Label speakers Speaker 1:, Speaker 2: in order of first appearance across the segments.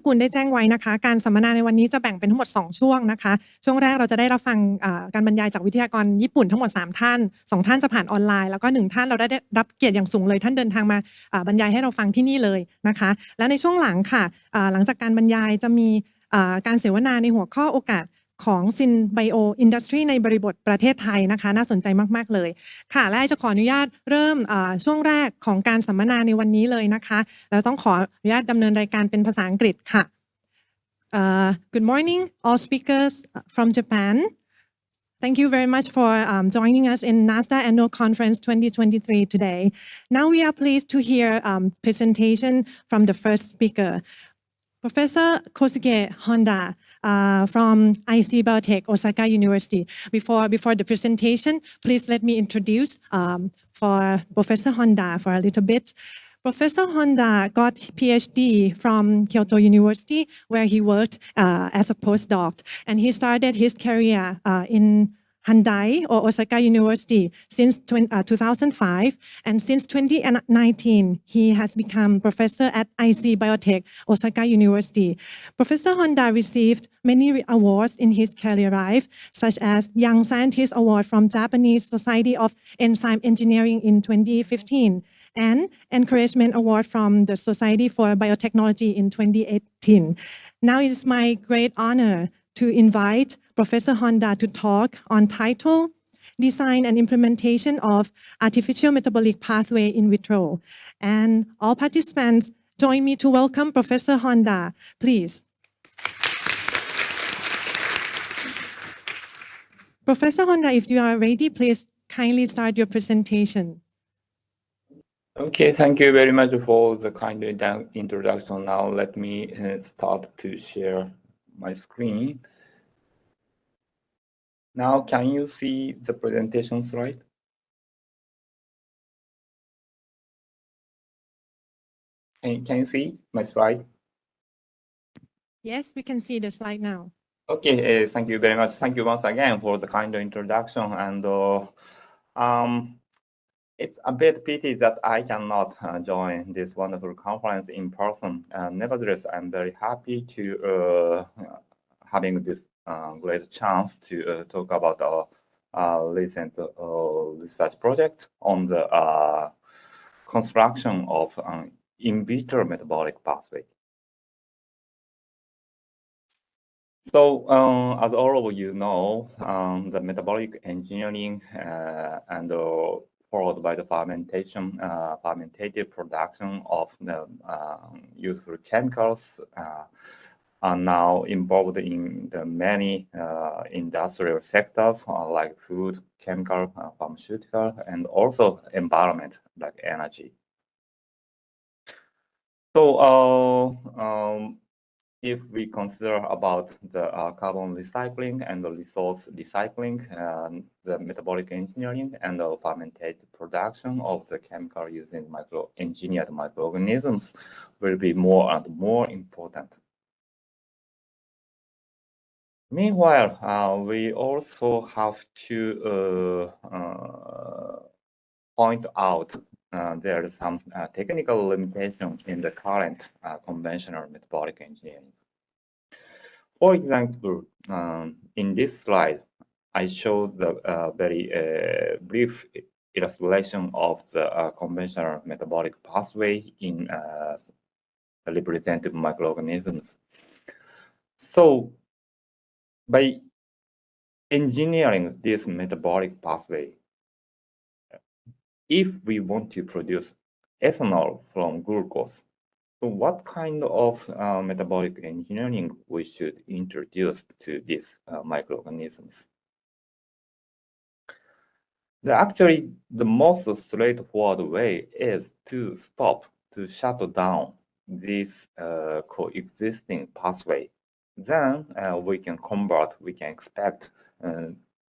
Speaker 1: กกุลได้แจ้งไว้นะคะ การสัมมนาในวันนี้จะแบ่งเป็นทั้งหมด 2 ช่วงนะคะ ช่วงแรกเราจะได้รับฟังการบรรยายจากวิทยากรญี่ปุ่นทั้งหมด 3 ท่าน 2 ท่านจะผ่านออนไลน์ แล้วก็ 1 ท่านเราได้รับเกียรติอย่างสูงเลย ท่านเดินทางมาบรรยายให้เราฟังที่นี่เลยนะคะ และในช่วงหลังค่ะหลังจากการบรรยายจะมีการเสวนาในหัวข้อโอกาส ของซินไบโออินดัสทรีในบริบทประเทศไทยนะคะ น่าสนใจมาก ๆ เลย ค่ะ และจะขออนุญาตเริ่มช่วงแรกของการสัมมนาในวันนี้เลยนะคะเราต้องขออนุญาตดำเนินรายการเป็นภาษาอังกฤษค่ะ Uh, good morning, all speakers from Japan. Thank you very much for um, joining us in NASDA Annual Conference 2023 today. Now we are pleased to hear um, presentation from the first speaker, Professor Kosuke Honda uh, from IC Biotech, Osaka University. Before, before the presentation, please let me introduce um, for Professor Honda for a little bit. Professor Honda got PhD from Kyoto University, where he worked uh, as a postdoc, and he started his career uh, in Handai or Osaka University since 20, uh, 2005. And since 2019, he has become professor at IC Biotech, Osaka University. Professor Honda received many awards in his career life, such as Young Scientist Award from Japanese Society of Enzyme Engineering in 2015 and Encouragement Award from the Society for Biotechnology in 2018. Now it is my great honor to invite Professor Honda to talk on title, design and implementation of artificial metabolic pathway in vitro. And all participants join me to welcome Professor Honda, please. Professor Honda, if you are ready, please kindly start your presentation.
Speaker 2: Okay, thank you very much for the kind introduction. Now let me uh, start to share my screen. Now, can you see the presentation slide? Can, can you see my slide?
Speaker 1: Yes, we can see the slide now.
Speaker 2: Okay, uh, thank you very much. Thank you once again for the kind introduction. And uh, um, it's a bit pity that I cannot uh, join this wonderful conference in person. Uh, nevertheless, I'm very happy to uh, having this uh, great chance to uh, talk about our uh, recent research project on the construction of an in vitro metabolic pathway. So, um, as all of you know, um, the metabolic engineering uh, and uh, followed by the fermentation, uh, fermentative production of the useful chemicals are now involved in the many uh, industrial sectors uh, like food, chemical, uh, pharmaceutical, and also environment like energy. So uh, um, if we consider about the uh, carbon recycling and the resource recycling, the metabolic engineering and the fermented production of the chemical using micro engineered microorganisms will be more and more important Meanwhile, uh, we also have to uh, uh, point out uh, there is some uh, technical limitation in the current uh, conventional metabolic engineering. For example, um, in this slide, I showed the very brief illustration of the conventional metabolic pathway in representative microorganisms. So by engineering this metabolic pathway, if we want to produce ethanol from glucose, so what kind of uh, metabolic engineering we should introduce to these uh, microorganisms? The, actually, the most straightforward way is to stop, to shut down this uh, coexisting pathway then uh, we can convert, we can expect uh,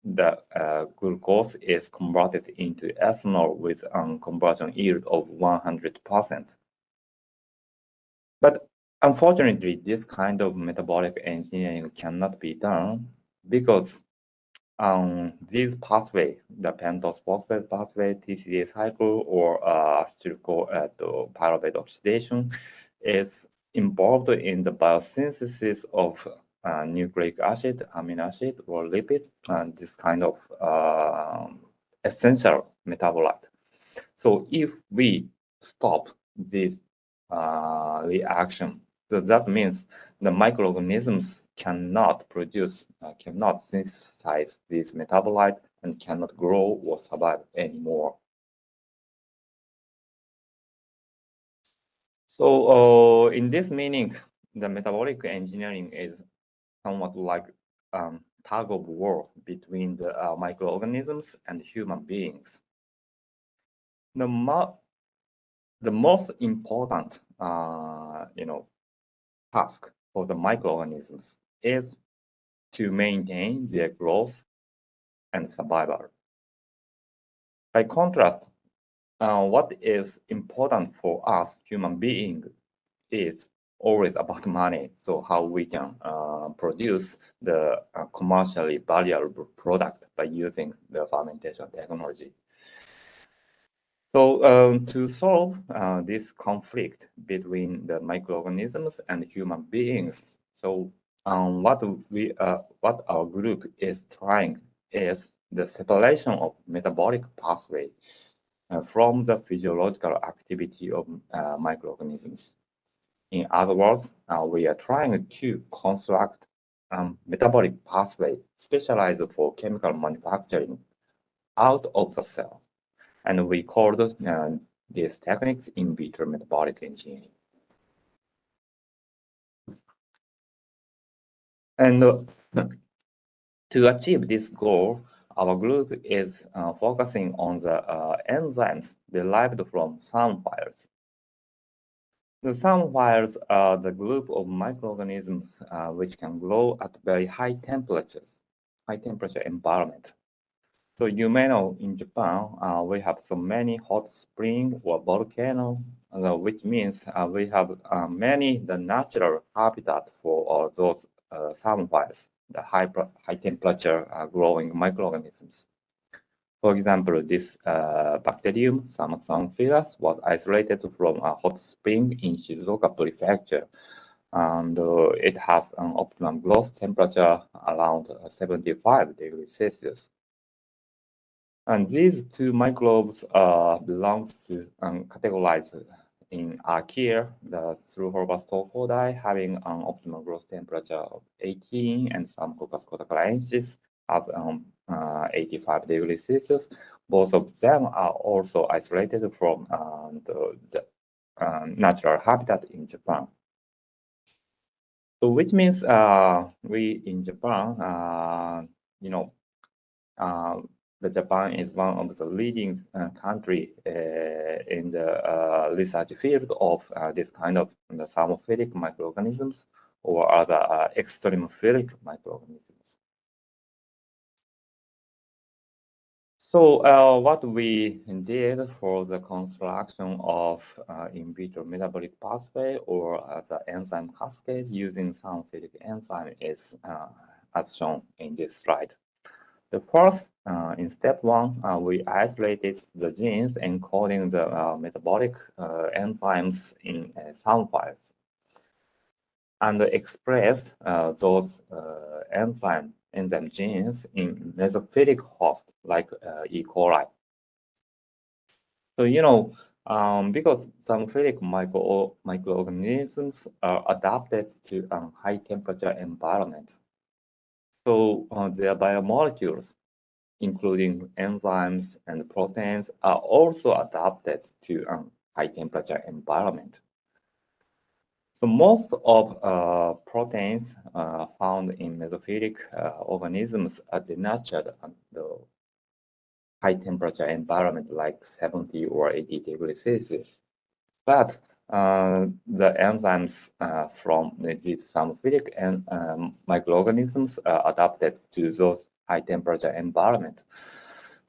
Speaker 2: the uh, glucose is converted into ethanol with a conversion yield of 100%. But unfortunately, this kind of metabolic engineering cannot be done because um, this pathway, the pentose phosphate pathway, TCA cycle, or uh, acetyl uh, pyruvate oxidation, is involved in the biosynthesis of uh, nucleic acid, amino acid, or lipid, and this kind of uh, essential metabolite. So if we stop this uh, reaction, so that means the microorganisms cannot produce, uh, cannot synthesize this metabolite and cannot grow or survive anymore. So uh, in this meaning, the metabolic engineering is somewhat like um, tug of war between the uh, microorganisms and human beings. The, mo the most important, uh, you know, task for the microorganisms is to maintain their growth and survival. By contrast, uh, what is important for us human beings is always about money. So how we can uh, produce the uh, commercially valuable product by using the fermentation technology. So um, to solve uh, this conflict between the microorganisms and human beings, so um, what we uh, what our group is trying is the separation of metabolic pathway from the physiological activity of uh, microorganisms. In other words, uh, we are trying to construct um, metabolic pathway specialized for chemical manufacturing out of the cell. And we called uh, these techniques in vitro metabolic engineering. And uh, to achieve this goal, our group is uh, focusing on the uh, enzymes derived from SAM files. The SAM files are the group of microorganisms uh, which can grow at very high temperatures, high temperature environment. So you may know in Japan, uh, we have so many hot spring or volcano, uh, which means uh, we have many the natural habitat for those files, the high, high temperature growing microorganisms. For example, this uh, bacterium, Psamathiophyllus, was isolated from a hot spring in Shizuoka Prefecture. And uh, it has an optimum growth temperature around 75 degrees Celsius. And these two microbes uh, belong to um, categorized in Archaea, the Through cocci having an optimal growth temperature of 18 and some Coccus cottacalensis has um, uh, 85 degrees Celsius. Both of them are also isolated from uh, the, the uh, natural habitat in Japan. So which means we in Japan, you know, the Japan is one of the leading uh, country uh, in the uh, research field of this kind of the thermophilic microorganisms or other extremophilic microorganisms. So uh, what we did for the construction of uh, in vitro metabolic pathway or an enzyme cascade using thermophilic enzyme is uh, as shown in this slide. The first, uh, in step one, uh, we isolated the genes encoding the uh, metabolic enzymes in SAM files and expressed those enzyme enzyme genes in mesophilic host like uh, E. coli. So, you know, um, because thermophilic micro microorganisms are adapted to a high temperature environment. So uh, their biomolecules, including enzymes and proteins, are also adapted to a high temperature environment. So most of uh, proteins uh, found in mesophilic uh, organisms are denatured at the high temperature environment like 70 or 80 degrees Celsius. But the enzymes uh, from these thermophilic and um, microorganisms are adapted to those high temperature environment.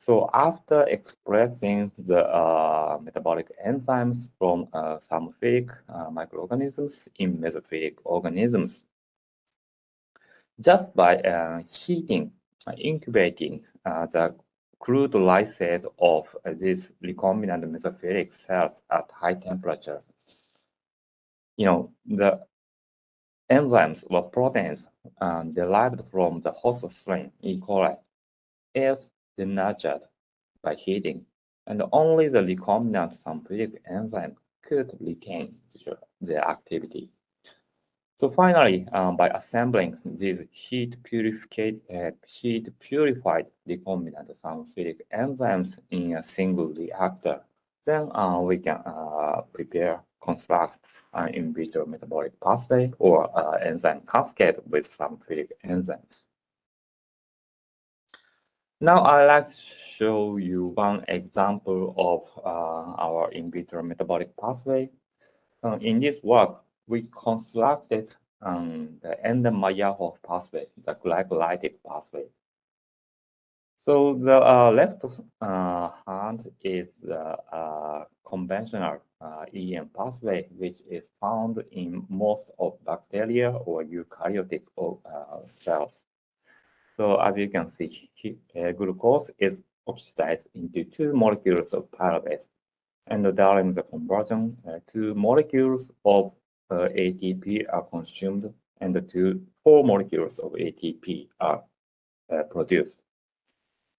Speaker 2: So after expressing the uh, metabolic enzymes from uh, thermophilic uh, microorganisms in mesophilic organisms, just by uh, heating, uh, incubating uh, the crude lysate of these recombinant mesophilic cells at high temperature, you know, the enzymes or proteins um, derived from the host strain E. coli is denatured by heating, and only the recombinant synthetic enzyme could retain their activity. So finally, um, by assembling these heat purified, uh, heat purified recombinant synthetic enzymes in a single reactor, then uh, we can uh, prepare, construct in vitro metabolic pathway or uh, enzyme cascade with some synthetic enzymes. Now I'd like to show you one example of uh, our in vitro metabolic pathway. Uh, in this work, we constructed um, the Enden-Meyerhof pathway, the glycolytic pathway. So the uh, left uh, hand is uh, conventional uh, EM pathway, which is found in most of bacteria or eukaryotic uh, cells. So as you can see, uh, glucose is oxidized into two molecules of pyruvate. And during the conversion, two molecules of uh, ATP are consumed and two four molecules of ATP are uh, produced.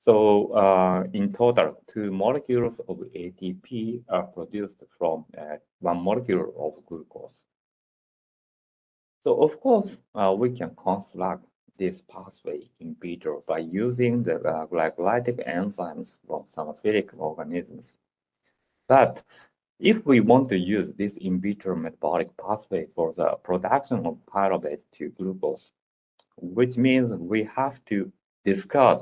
Speaker 2: So uh, in total, two molecules of ATP are produced from uh, one molecule of glucose. So of course, uh, we can construct this pathway in vitro by using the uh, glycolytic enzymes from somatic organisms. But if we want to use this in vitro metabolic pathway for the production of pyruvate to glucose, which means we have to discard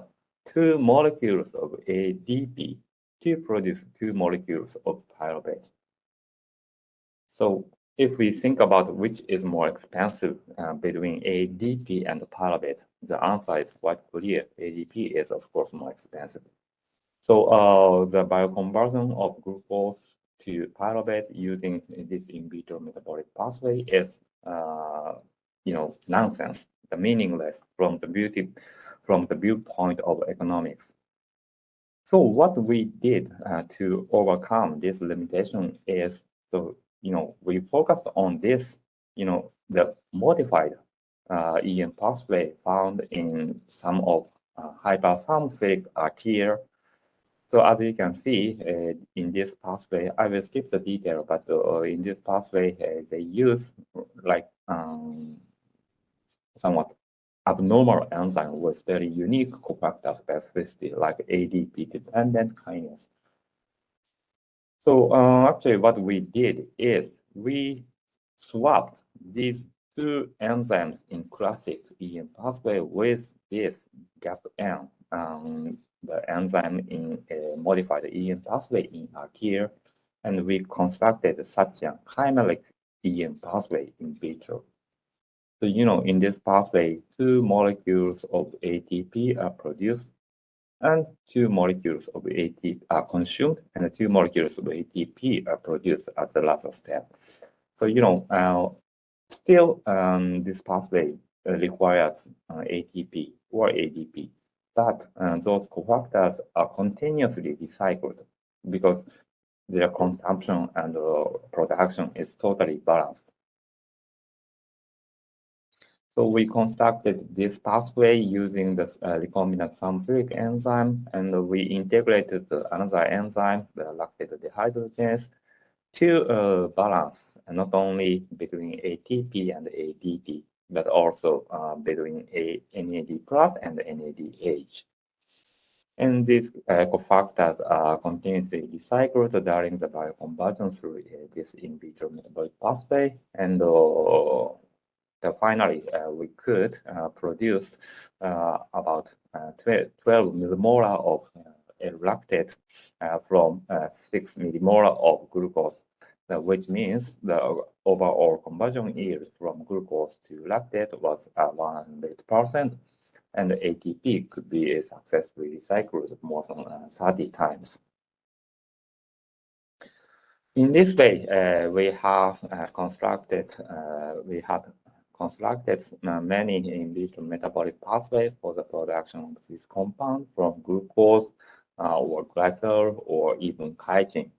Speaker 2: two molecules of ADP to produce two molecules of pyruvate. So if we think about which is more expensive uh, between ADP and pyruvate, the answer is quite clear. ADP is, of course, more expensive. So uh, the bioconversion of glucose to pyruvate using this in vitro metabolic pathway is, uh, you know, nonsense, the meaningless from the beauty, from the viewpoint of economics. So what we did uh, to overcome this limitation is, so you know, we focused on this, you know, the modified uh, EM pathway found in some of uh, hyperthermophilic arterial so as you can see uh, in this pathway, I will skip the detail, but uh, in this pathway, uh, they use like um, somewhat abnormal enzyme with very unique cofactor specificity, like ADP-dependent kinase. So uh, actually what we did is we swapped these two enzymes in classic EM pathway with this GAP-N um, the enzyme in a modified EM pathway in archaea, and we constructed such a chimeric EM pathway in vitro. So, you know, in this pathway, two molecules of ATP are produced and two molecules of ATP are consumed and two molecules of ATP are produced at the last step. So, you know, uh, still um, this pathway requires uh, ATP or ADP but uh, those cofactors are continuously recycled because their consumption and uh, production is totally balanced. So we constructed this pathway using the uh, recombinant sulfuric enzyme, and we integrated another enzyme, the lactate dehydrogenase, to uh, balance not only between ATP and ADP, but also uh, between a NAD plus and NADH. And these uh, cofactors are continuously recycled during the bioconversion through uh, this in vitro metabolic pathway. And uh, finally, uh, we could uh, produce uh, about 12, 12 millimolar of lactate from 6 millimolar of glucose which means the overall conversion yield from glucose to lactate was 100%, and ATP could be successfully recycled more than uh, 30 times. In this way, uh, we have uh, constructed, uh, we had constructed uh, many in vitro metabolic pathways for the production of this compound from glucose or glycerol or even chitin.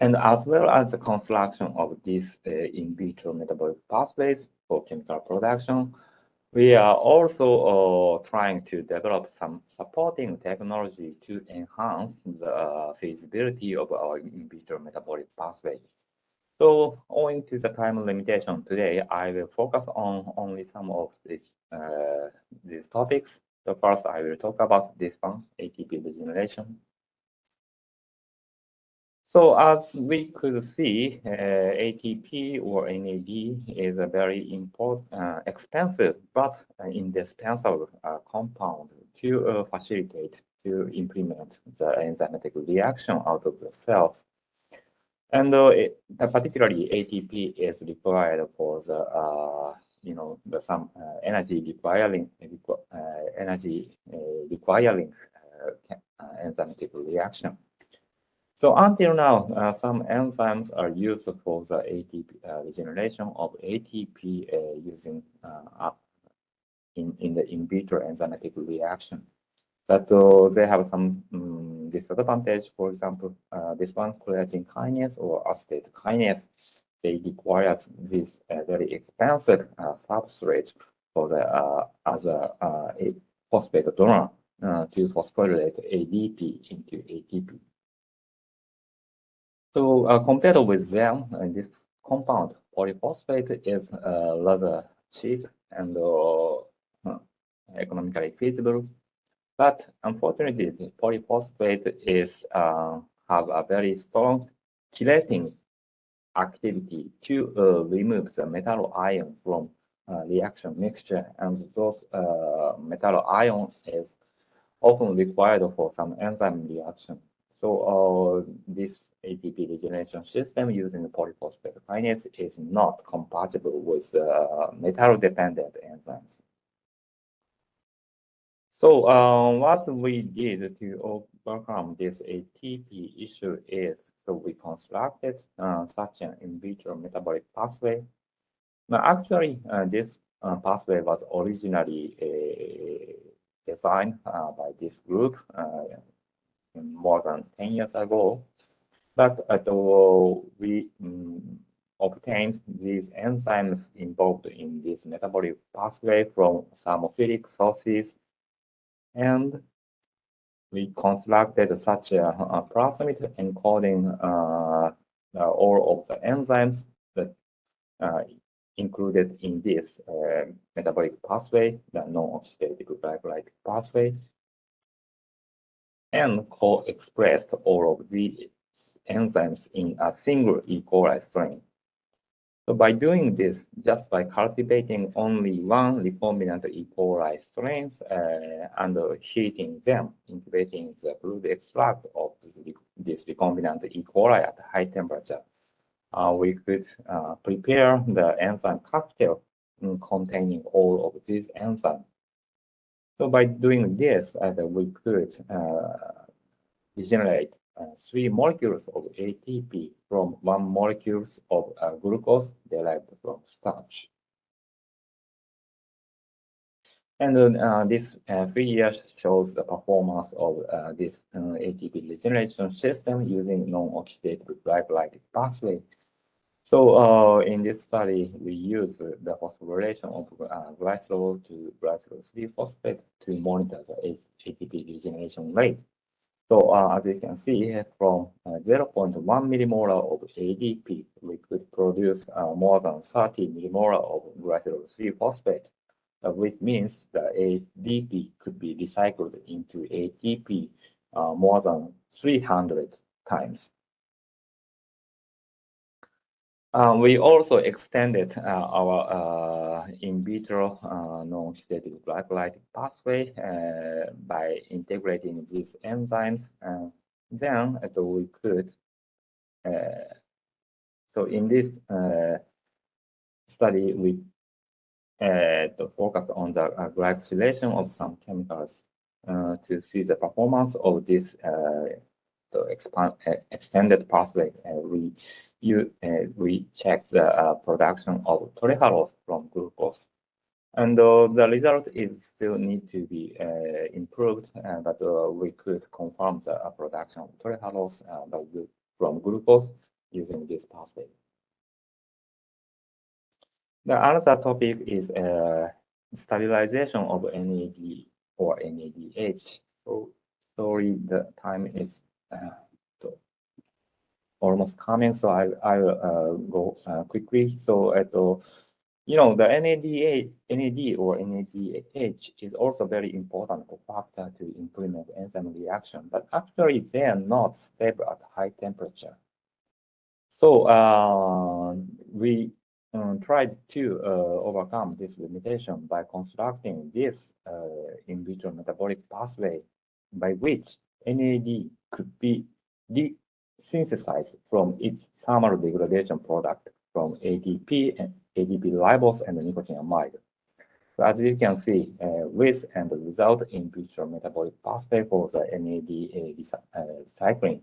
Speaker 2: and as well as the construction of these uh, in vitro metabolic pathways for chemical production. We are also uh, trying to develop some supporting technology to enhance the feasibility of our in vitro metabolic pathway. So owing to the time limitation today, I will focus on only some of these, uh, these topics. So first, I will talk about this one, ATP regeneration. So as we could see, uh, ATP or NAD is a very important, uh, expensive, but indispensable uh, compound to uh, facilitate to implement the enzymatic reaction out of the cells. And uh, it, particularly ATP is required for the, uh, you know, the some energy requiring, energy requiring enzymatic reaction. So until now, uh, some enzymes are used for the ATP uh, regeneration of ATP uh, using uh, in, in the in vitro enzymatic reaction. But uh, they have some um, disadvantage. For example, uh, this one, creatine kinase or acetate kinase, they require this very expensive substrate for the as a, phosphate donor to phosphorylate ADP into ATP. So uh, compared with them, uh, this compound polyphosphate is uh, rather cheap and uh, economically feasible. But unfortunately, the polyphosphate is uh, have a very strong chelating activity to uh, remove the metal ion from reaction mixture, and those metal ion is often required for some enzyme reaction. So uh, this ATP regeneration system using polyphosphate kinase is not compatible with uh, metal-dependent enzymes. So uh, what we did to overcome this ATP issue is so we constructed uh, such an in vitro metabolic pathway. Now, actually, uh, this uh, pathway was originally uh, designed by this group more than 10 years ago. But uh, we um, obtained these enzymes involved in this metabolic pathway from thermophilic sources. And we constructed such a, a plasmid encoding uh, uh, all of the enzymes that uh, included in this uh, metabolic pathway, the non-oxidative glycolytic pathway and co-expressed all of these enzymes in a single E. coli strain. So by doing this, just by cultivating only one recombinant E. coli strain uh, and heating them, incubating the brood extract of this recombinant E. coli at high temperature, uh, we could uh, prepare the enzyme cocktail containing all of these enzymes so by doing this, uh, we could uh, generate uh, three molecules of ATP from one molecules of uh, glucose derived from starch. And uh, this uh, figure shows the performance of this ATP regeneration system using non-oxidative glycolytic pathway so uh, in this study, we use the phosphorylation of uh, glycerol to glycerol 3-phosphate to monitor the ATP regeneration rate. So uh, as you can see from uh, 0.1 millimolar of ADP, we could produce uh, more than 30 millimolar of glycerol 3-phosphate, uh, which means the ADP could be recycled into ATP more than 300 times. Um, we also extended uh, our uh, in vitro uh, non-oxidative glycolytic pathway uh, by integrating these enzymes. then we could, uh, so in this uh, study, we focus on the glycosylation of some chemicals to see the performance of this the expand, extended pathway. we you uh, we check the uh, production of trehalose from glucose. And uh, the result is still need to be improved, but we could confirm the production of trehalose by, from glucose using this pathway. The other topic is uh, stabilization of NAD or NADH. So sorry, the time is uh, almost coming, so I I will uh, go uh, quickly. So at you know the NADA, NAD or NADH is also very important factor to implement enzyme reaction, but actually they are not stable at high temperature. So uh, we um, tried to uh, overcome this limitation by constructing this uh, in vitro metabolic pathway by which NAD could be synthesized from its thermal degradation product from ADP and ADP ribose and nicotinamide. So as you can see, uh, with and without in vitro metabolic pathway for the NAD uh, recycling,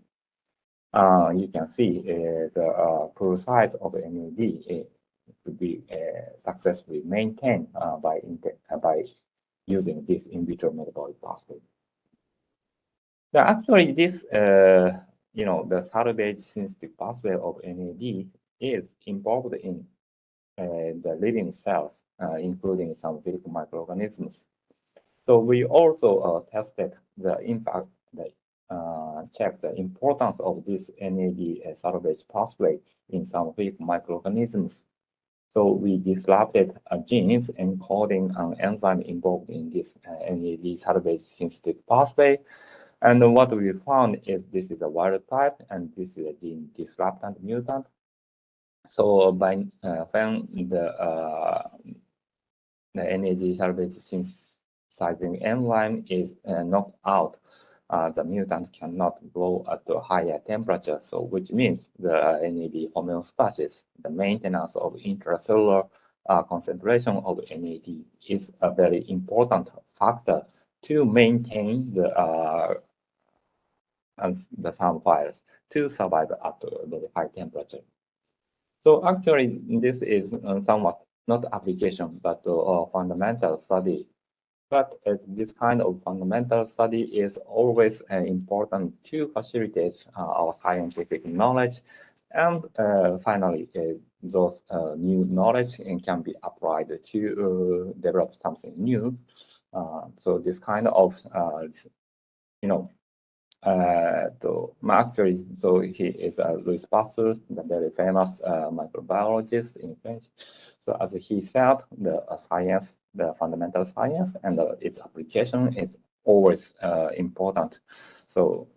Speaker 2: uh, you can see uh, the uh, pool size of NAD to be uh, successfully maintained by by using this in vitro metabolic pathway. Now, actually, this you know the salvage synthetic pathway of NAD is involved in the living cells, including some physical microorganisms. So we also tested the impact the uh, check the importance of this NAD uh, salvage pathway in some weak microorganisms. So we disrupted a genes encoding an enzyme involved in this uh, NAD salvage synthetic pathway. And what we found is this is a wild type and this is a gene disruptant mutant. So by uh, when the uh, the NAD salvage synthesizing enzyme is uh, knocked out, uh, the mutant cannot grow at a higher temperature, so which means the NAD homeostasis, the maintenance of intracellular uh, concentration of NAD is a very important factor to maintain the uh, the SAM files to survive at very high temperature. So actually, this is uh, somewhat not application, but a fundamental study but uh, this kind of fundamental study is always uh, important to facilitate uh, our scientific knowledge. And uh, finally, uh, those uh, new knowledge can be applied to develop something new. so this kind of, you know, uh, to actually, so he is a Louis Pasteur, the very famous uh, microbiologist in French. So as he said, the uh, science the fundamental science and uh, its application is always uh, important. So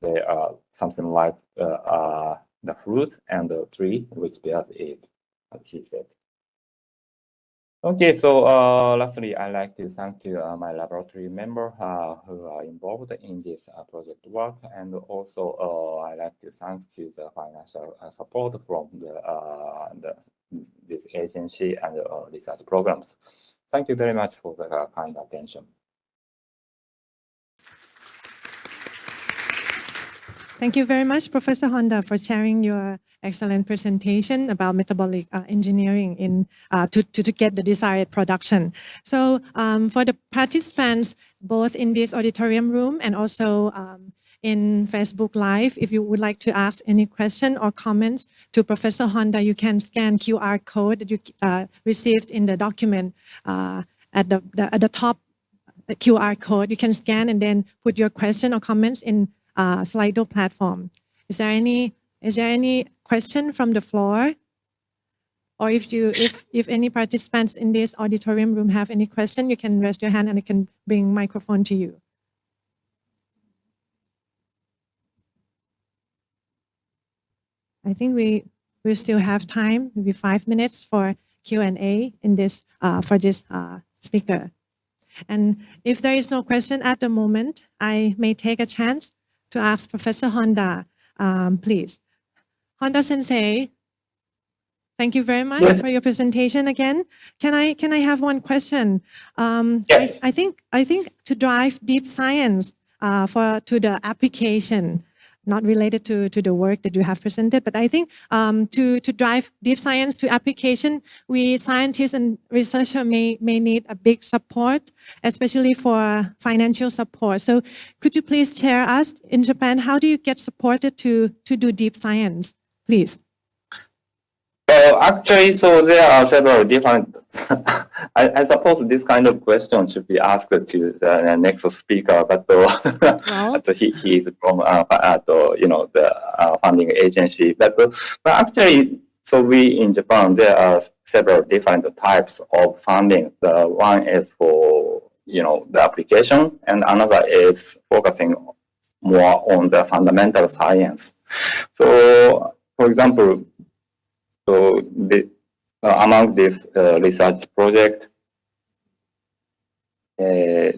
Speaker 2: there are something like uh, uh the fruit and the tree which bears it, as he said. Okay, so uh, lastly, I'd like to thank to uh, my laboratory member uh, who are involved in this uh, project work, and also uh, I'd like to thank to the financial uh, support from the, the this agency and research programs. Thank you very much for the kind attention.
Speaker 1: Thank you very much, Professor Honda, for sharing your excellent presentation about metabolic uh, engineering in uh, to, to, to, get the desired production. So um, for the participants, both in this auditorium room and also um, in Facebook Live. If you would like to ask any question or comments to Professor Honda, you can scan QR code that you uh, received in the document uh, at, the, the, at the top QR code. You can scan and then put your question or comments in uh, Slido platform. Is there any is there any question from the floor? Or if you if if any participants in this auditorium room have any question, you can raise your hand and I can bring microphone to you. I think we we still have time, maybe five minutes for Q&A in this uh, for this uh, speaker. And if there is no question at the moment, I may take a chance to ask Professor Honda, um, please. Honda Sensei, thank you very much yes. for your presentation again. Can I can I have one question? Um, yes. I, I, think I think to drive deep science uh, for to the application not related to, to the work that you have presented, but I think um, to, to drive deep science to application, we scientists and researchers may, may need a big support, especially for financial support. So could you please share us in Japan, how do you get supported to, to do deep science? Please.
Speaker 2: So actually, so there are several different. I, I suppose this kind of question should be asked to the next speaker, but uh,
Speaker 1: Well,
Speaker 2: he, he is from uh, uh, you know the uh, funding agency. But uh, but actually, so we in Japan there are several different types of funding. The one is for you know the application, and another is focusing more on the fundamental science. So, for example, so the, uh, among this uh, research project, uh,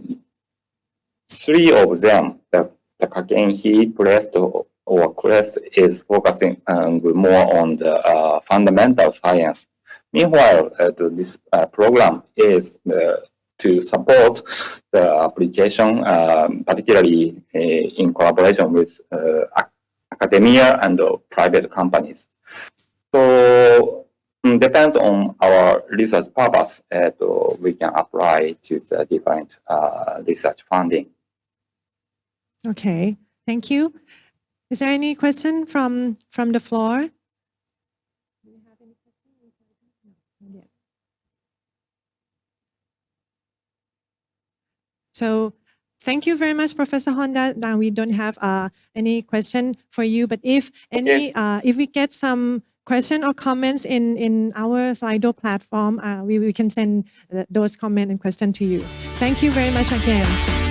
Speaker 2: three of them, the, the Kakenhi, Crest, or, Crest is focusing um, more on the uh, fundamental science. Meanwhile, uh, this uh, program is to support the application, um, particularly in collaboration with academia and uh, private companies. So mm, depends on our research purpose, uh, to- we can apply to the different uh, research funding.
Speaker 1: okay. Thank you. Is there any question from from the floor? Do you have any question? No, not yet. So thank you very much, Professor Honda. Now we don't have uh, any question for you, but if any, uh, if we get some question or comments in in our Slido platform, uh, we, we can send uh, those comment and question to you. Thank you very much again.